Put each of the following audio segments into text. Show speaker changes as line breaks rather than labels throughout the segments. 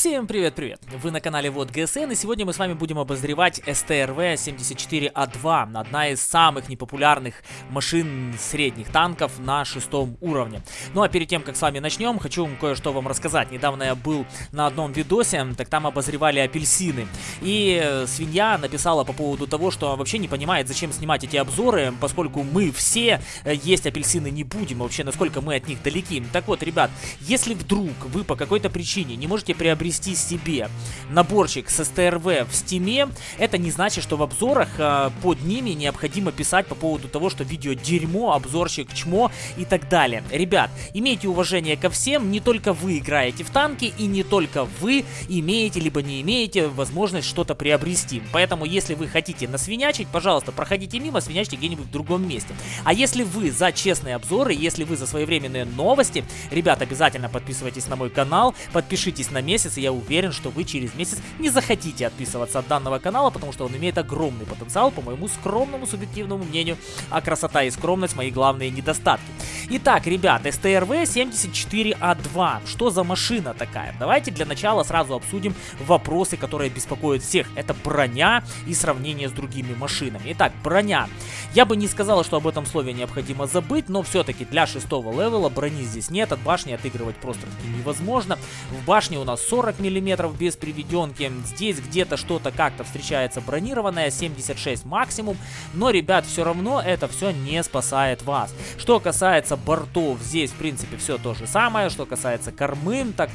Всем привет-привет! Вы на канале Вот ГСН и сегодня мы с вами будем обозревать СТРВ-74А2, одна из самых непопулярных машин средних танков на шестом уровне. Ну а перед тем, как с вами начнем, хочу кое-что вам рассказать. Недавно я был на одном видосе, так там обозревали апельсины. И э, свинья написала по поводу того, что вообще не понимает, зачем снимать эти обзоры, поскольку мы все э, есть апельсины не будем, вообще насколько мы от них далеки. Так вот, ребят, если вдруг вы по какой-то причине не можете приобрести приобрести себе наборчик с СТРВ в стиме, это не значит, что в обзорах э, под ними необходимо писать по поводу того, что видео дерьмо, обзорщик чмо и так далее. Ребят, имейте уважение ко всем, не только вы играете в танки и не только вы имеете либо не имеете возможность что-то приобрести. Поэтому, если вы хотите насвинячить, пожалуйста, проходите мимо, свинячьте где-нибудь в другом месте. А если вы за честные обзоры, если вы за своевременные новости, ребят, обязательно подписывайтесь на мой канал, подпишитесь на месяц, и я уверен, что вы через месяц не захотите отписываться от данного канала, потому что он имеет огромный потенциал, по моему скромному субъективному мнению, а красота и скромность мои главные недостатки. Итак, ребят, STRV 74А2. Что за машина такая? Давайте для начала сразу обсудим вопросы, которые беспокоят всех. Это броня и сравнение с другими машинами. Итак, броня. Я бы не сказал, что об этом слове необходимо забыть, но все-таки для шестого левела брони здесь нет. От башни отыгрывать просто невозможно. В башне у нас 40 мм без приведенки. Здесь где-то что-то как-то встречается бронированное, 76 максимум. Но, ребят, все равно это все не спасает вас. Что касается бортов здесь, в принципе, все то же самое. Что касается кормы, так,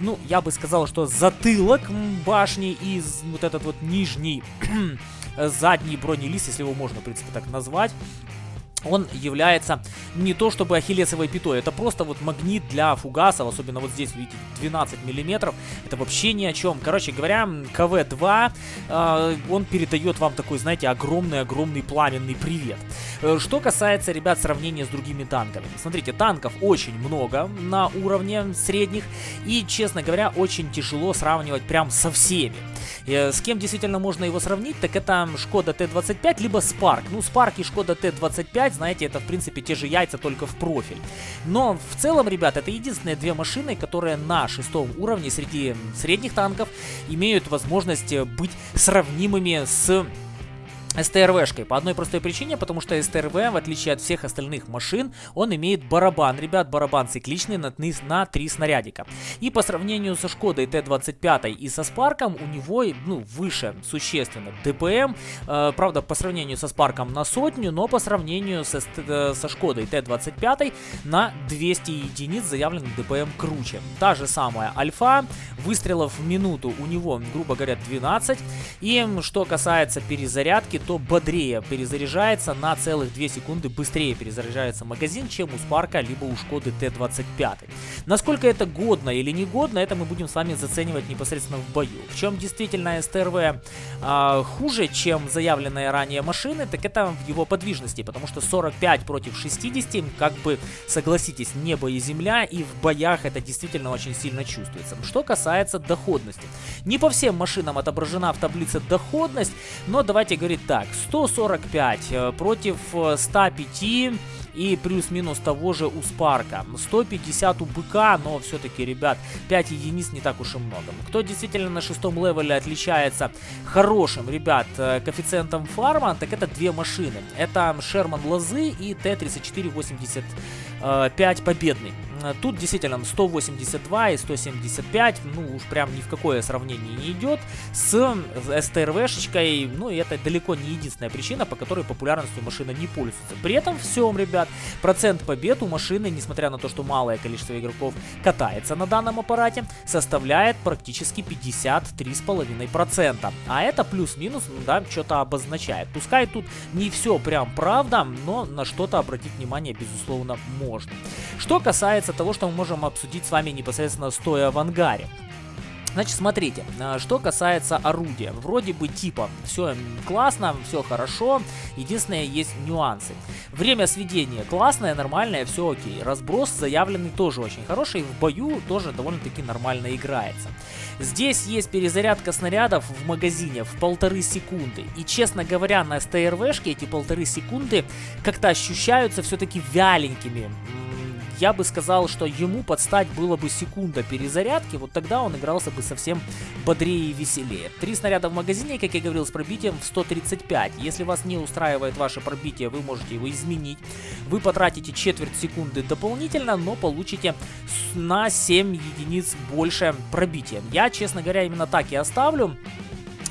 ну, я бы сказал, что затылок башни и вот этот вот нижний задний бронелист, если его можно, в принципе, так назвать, он является не то чтобы ахиллесовой пятой, это просто вот магнит для фугасов, особенно вот здесь, видите, 12 миллиметров, это вообще ни о чем. Короче говоря, КВ-2, э, он передает вам такой, знаете, огромный-огромный пламенный привет. Э, что касается, ребят, сравнения с другими танками. Смотрите, танков очень много на уровне средних, и, честно говоря, очень тяжело сравнивать прям со всеми. Э, с кем действительно можно его сравнить, так это Шкода Т-25, либо Спарк. Ну, Спарк и Шкода Т-25, знаете, это в принципе те же яйца, только в профиль. Но в целом, ребят, это единственные две машины, которые на шестом уровне среди средних танков имеют возможность быть сравнимыми с СТРВшкой. По одной простой причине, потому что СТРВ, в отличие от всех остальных машин, он имеет барабан. Ребят, барабан цикличный на, 3 снарядика. И по сравнению со Шкодой Т-25 и со Спарком, у него ну, выше существенно ДПМ. Э, правда, по сравнению со Спарком на сотню, но по сравнению со, э, со Шкодой Т-25 на 200 единиц заявлен ДПМ круче. Та же самая Альфа, выстрелов в минуту у него, грубо говоря, 12. И что касается перезарядки, то бодрее перезаряжается на целых 2 секунды быстрее перезаряжается магазин, чем у Спарка либо у Шкоды Т-25. Насколько это годно или не годно, это мы будем с вами заценивать непосредственно в бою. В чем действительно СТРВ э, хуже, чем заявленные ранее машины, так это в его подвижности, потому что 45 против 60, как бы, согласитесь, небо и земля, и в боях это действительно очень сильно чувствуется. Что касается доходности. Не по всем машинам отображена в таблице доходность, но давайте говорить так, 145 э, против 105 э, и плюс-минус того же у Спарка. 150 у Быка, но все-таки, ребят, 5 единиц не так уж и много. Кто действительно на шестом левеле отличается хорошим, ребят, э, коэффициентом фарма, так это две машины. Это Шерман Лозы и Т-3485 Победный. Тут действительно 182 и 175, ну уж прям ни в какое сравнение не идет с СТРВшечкой, ну и это далеко не единственная причина, по которой популярностью машина не пользуется. При этом всем, ребят, процент побед у машины, несмотря на то, что малое количество игроков катается на данном аппарате, составляет практически 53,5%. А это плюс-минус, да, что-то обозначает. Пускай тут не все прям правда, но на что-то обратить внимание, безусловно, можно. Что касается касается того, что мы можем обсудить с вами непосредственно стоя в ангаре. Значит, смотрите, а, что касается орудия. Вроде бы типа все классно, все хорошо. Единственное, есть нюансы. Время сведения классное, нормальное, все окей. Разброс заявленный тоже очень хороший. В бою тоже довольно-таки нормально играется. Здесь есть перезарядка снарядов в магазине в полторы секунды. И, честно говоря, на СТРВшке эти полторы секунды как-то ощущаются все-таки вяленькими я бы сказал, что ему подстать было бы секунда перезарядки, вот тогда он игрался бы совсем бодрее и веселее. Три снаряда в магазине, как я говорил, с пробитием в 135. Если вас не устраивает ваше пробитие, вы можете его изменить. Вы потратите четверть секунды дополнительно, но получите на 7 единиц больше пробития. Я, честно говоря, именно так и оставлю.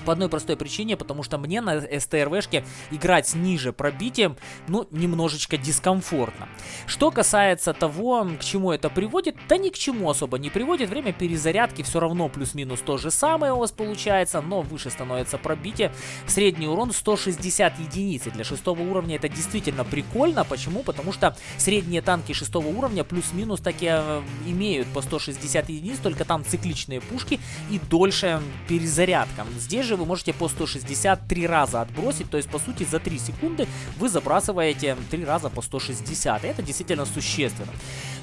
По одной простой причине, потому что мне на СТРВшке играть ниже пробитием, ну, немножечко дискомфортно. Что касается того, к чему это приводит, да ни к чему особо не приводит. Время перезарядки все равно плюс-минус то же самое у вас получается, но выше становится пробитие. Средний урон 160 единиц. И для шестого уровня это действительно прикольно. Почему? Потому что средние танки шестого уровня плюс-минус таки э, имеют по 160 единиц, только там цикличные пушки и дольше перезарядка. Здесь же вы можете по 163 раза отбросить, то есть, по сути, за 3 секунды вы забрасываете 3 раза по 160. Это действительно существенно.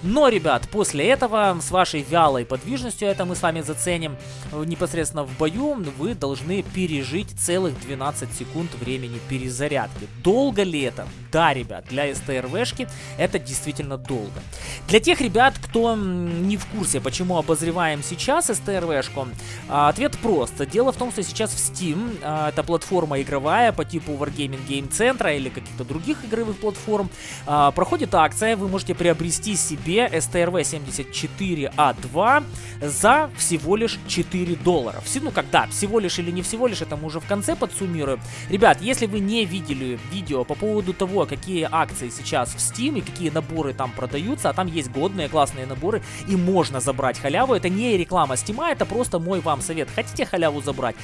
Но, ребят, после этого, с вашей вялой подвижностью, это мы с вами заценим, э, непосредственно в бою, вы должны пережить целых 12 секунд времени перезарядки. Долго ли это? Да, ребят, для СТРВшки это действительно долго. Для тех ребят, кто не в курсе, почему обозреваем сейчас СТРВшку, а, ответ прост. Дело в том, что сейчас в Steam, а, это платформа игровая по типу Wargaming Game Center или каких-то других игровых платформ, а, проходит акция, вы можете приобрести себе STRV 74A2 за всего лишь 4 доллара. Ну, когда, всего лишь или не всего лишь, это мы уже в конце подсуммируем. Ребят, если вы не видели видео по поводу того, какие акции сейчас в Steam и какие наборы там продаются, а там есть годные классные наборы и можно забрать халяву, это не реклама Steam, это просто мой вам совет. Хотите халяву забрать?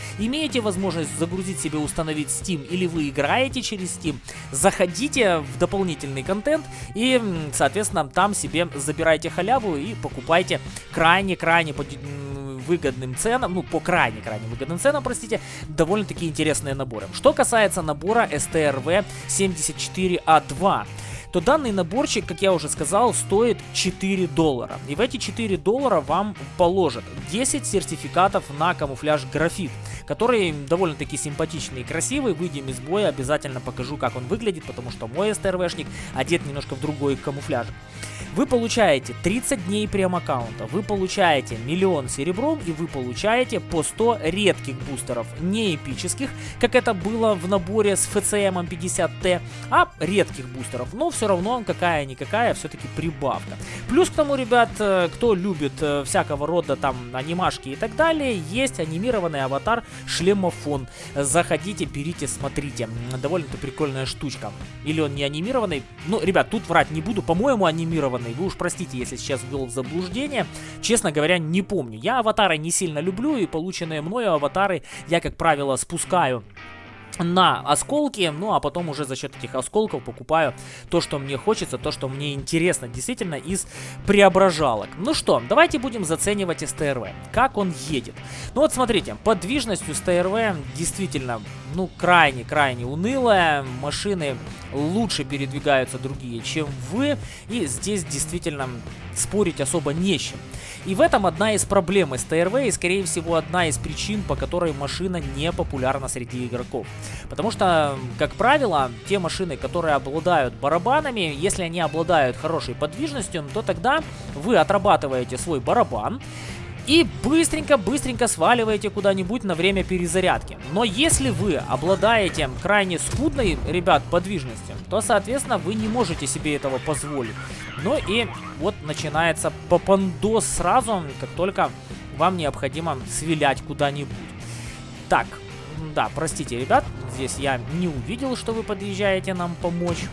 Имеете возможность загрузить себе, установить Steam или вы играете через Steam, заходите в дополнительный контент и, соответственно, там себе забирайте халяву и покупайте крайне-крайне выгодным ценам, ну, по крайне-крайне выгодным ценам, простите, довольно-таки интересные наборы. Что касается набора STRV 74A2, то данный наборчик, как я уже сказал, стоит 4 доллара. И в эти 4 доллара вам положат 10 сертификатов на камуфляж графит, который довольно-таки симпатичный и красивый. Выйдем из боя, обязательно покажу, как он выглядит, потому что мой СТРВшник одет немножко в другой камуфляж. Вы получаете 30 дней прем-аккаунта, вы получаете миллион серебром и вы получаете по 100 редких бустеров, не эпических, как это было в наборе с FCM 50T, а редких бустеров. Но все равно какая-никакая все-таки прибавка. Плюс к тому, ребят, э, кто любит э, всякого рода там анимашки и так далее, есть анимированный аватар шлемофон. Заходите, берите, смотрите. Довольно-то прикольная штучка. Или он не анимированный? Ну, ребят, тут врать не буду. По-моему, анимированный анимированный. Вы уж простите, если сейчас ввел в заблуждение. Честно говоря, не помню. Я аватары не сильно люблю, и полученные мною аватары я, как правило, спускаю на осколки, ну а потом уже за счет этих осколков покупаю то, что мне хочется, то, что мне интересно, действительно, из преображалок. Ну что, давайте будем заценивать СТРВ, как он едет. Ну вот смотрите, подвижность СТРВ действительно, ну, крайне-крайне унылая, машины лучше передвигаются другие, чем вы, и здесь действительно спорить особо не с чем. И в этом одна из проблем СТРВ и, скорее всего, одна из причин, по которой машина не популярна среди игроков. Потому что, как правило, те машины, которые обладают барабанами, если они обладают хорошей подвижностью, то тогда вы отрабатываете свой барабан, и быстренько-быстренько сваливаете куда-нибудь на время перезарядки. Но если вы обладаете крайне скудной, ребят, подвижностью, то, соответственно, вы не можете себе этого позволить. Ну и вот начинается попандос сразу, как только вам необходимо свилять куда-нибудь. Так, да, простите, ребят, здесь я не увидел, что вы подъезжаете нам помочь.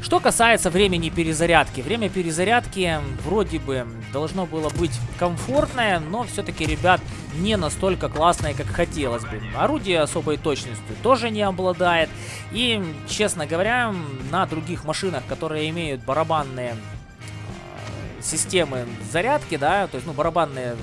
Что касается времени перезарядки. Время перезарядки вроде бы должно было быть комфортное, но все-таки, ребят, не настолько классное, как хотелось бы. Орудие особой точностью тоже не обладает. И, честно говоря, на других машинах, которые имеют барабанные э, системы зарядки, да, то есть, ну, барабанные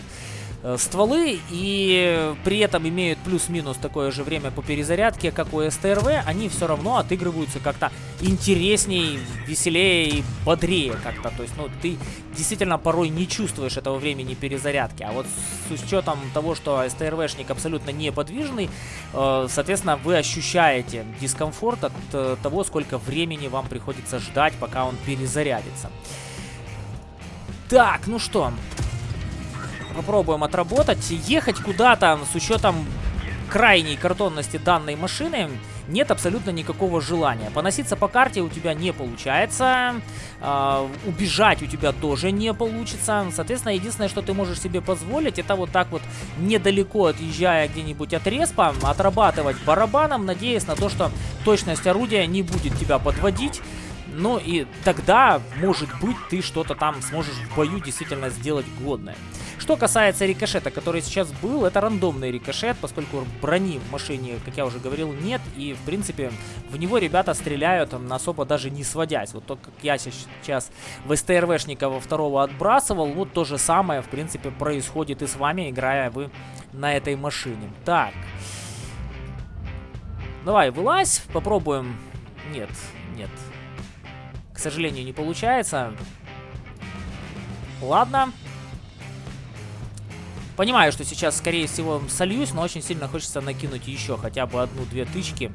стволы и при этом имеют плюс-минус такое же время по перезарядке, как у СТРВ, они все равно отыгрываются как-то интересней, веселее и бодрее как-то. То есть, ну, ты действительно порой не чувствуешь этого времени перезарядки. А вот с учетом того, что СТРВшник абсолютно неподвижный, э, соответственно, вы ощущаете дискомфорт от э, того, сколько времени вам приходится ждать, пока он перезарядится. Так, ну что, попробуем отработать. Ехать куда-то с учетом крайней картонности данной машины нет абсолютно никакого желания. Поноситься по карте у тебя не получается, э, убежать у тебя тоже не получится. Соответственно, единственное, что ты можешь себе позволить, это вот так вот недалеко отъезжая где-нибудь от респа, отрабатывать барабаном, надеясь на то, что точность орудия не будет тебя подводить. Ну и тогда, может быть, ты что-то там сможешь в бою действительно сделать годное. Что касается рикошета, который сейчас был, это рандомный рикошет, поскольку брони в машине, как я уже говорил, нет. И, в принципе, в него ребята стреляют особо даже не сводясь. Вот то, как я сейчас в СТРВшника во второго отбрасывал, вот то же самое, в принципе, происходит и с вами, играя вы на этой машине. Так. Давай, вылазь, попробуем. Нет, нет. К сожалению, не получается. Ладно. Понимаю, что сейчас, скорее всего, сольюсь, но очень сильно хочется накинуть еще хотя бы одну-две тычки.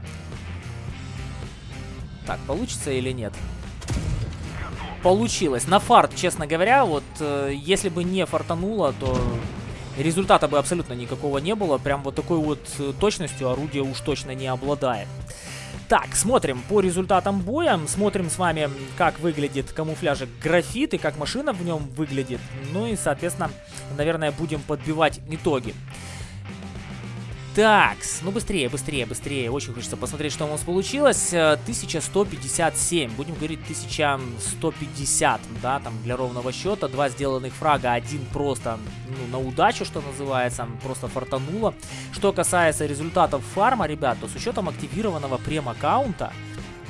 Так, получится или нет? Получилось. На фарт, честно говоря, вот э, если бы не фартануло, то результата бы абсолютно никакого не было. Прям вот такой вот э, точностью орудие уж точно не обладает. Так, смотрим по результатам боя, смотрим с вами, как выглядит камуфляжик графит и как машина в нем выглядит. Ну и, соответственно, наверное, будем подбивать итоги. Так, ну быстрее, быстрее, быстрее. Очень хочется посмотреть, что у нас получилось. 1157, э, будем говорить 1150, да, там для ровного счета. Два сделанных фрага, один просто ну, на удачу, что называется, просто фартануло. Что касается результатов фарма, ребят, то с учетом активированного прем-аккаунта,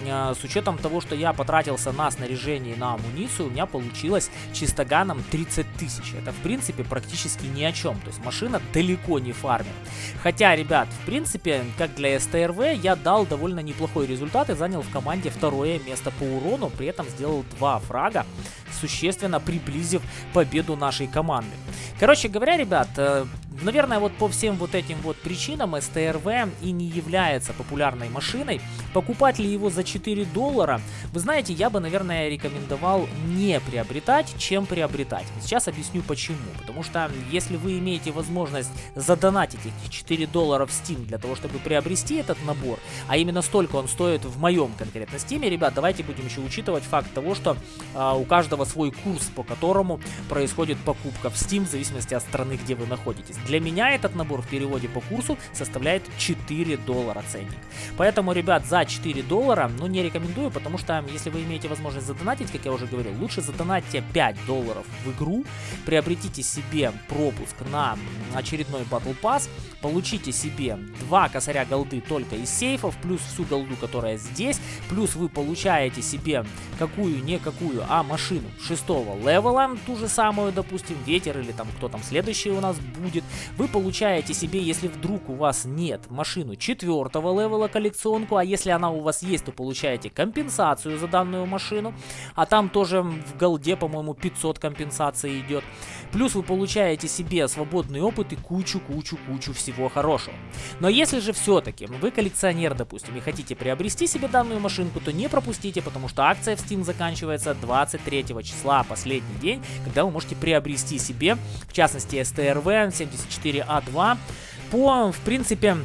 с учетом того, что я потратился на снаряжение и на амуницию, у меня получилось чистоганом 30 тысяч. Это, в принципе, практически ни о чем. То есть машина далеко не фармит. Хотя, ребят, в принципе, как для СТРВ, я дал довольно неплохой результат и занял в команде второе место по урону. При этом сделал два фрага, существенно приблизив победу нашей команды. Короче говоря, ребят, э, Наверное, вот по всем вот этим вот причинам СТРВ и не является популярной машиной. Покупать ли его за 4 доллара? Вы знаете, я бы, наверное, рекомендовал не приобретать, чем приобретать. Сейчас объясню почему. Потому что если вы имеете возможность задонатить эти 4 доллара в Steam для того, чтобы приобрести этот набор, а именно столько он стоит в моем конкретно Steam, ребят, давайте будем еще учитывать факт того, что а, у каждого свой курс, по которому происходит покупка в Steam, в зависимости от страны, где вы находитесь. Для меня этот набор в переводе по курсу составляет 4 доллара ценник. Поэтому, ребят, за 4 доллара, ну, не рекомендую, потому что, если вы имеете возможность задонатить, как я уже говорил, лучше задонатьте 5 долларов в игру, приобретите себе пропуск на очередной Battle Pass, получите себе 2 косаря голды только из сейфов, плюс всю голду, которая здесь, плюс вы получаете себе какую, не какую, а машину 6 левела, ту же самую, допустим, ветер или там кто там следующий у нас будет, вы получаете себе, если вдруг у вас нет машину четвертого левела коллекционку, а если она у вас есть, то получаете компенсацию за данную машину, а там тоже в голде, по-моему, 500 компенсаций идет. Плюс вы получаете себе свободный опыт и кучу-кучу-кучу всего хорошего. Но если же все-таки вы коллекционер, допустим, и хотите приобрести себе данную машинку, то не пропустите, потому что акция в Steam заканчивается 23 числа, последний день, когда вы можете приобрести себе, в частности, STRV 74A2 по, в принципе,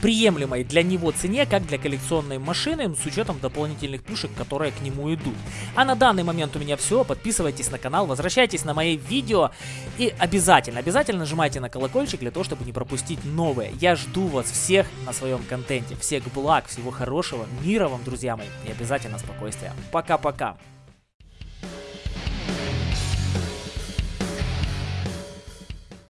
приемлемой для него цене, как для коллекционной машины, с учетом дополнительных плюшек, которые к нему идут. А на данный момент у меня все. Подписывайтесь на канал, возвращайтесь на мои видео и обязательно, обязательно нажимайте на колокольчик для того, чтобы не пропустить новые. Я жду вас всех на своем контенте. Всех благ, всего хорошего, мира вам, друзья мои, и обязательно спокойствия. Пока-пока.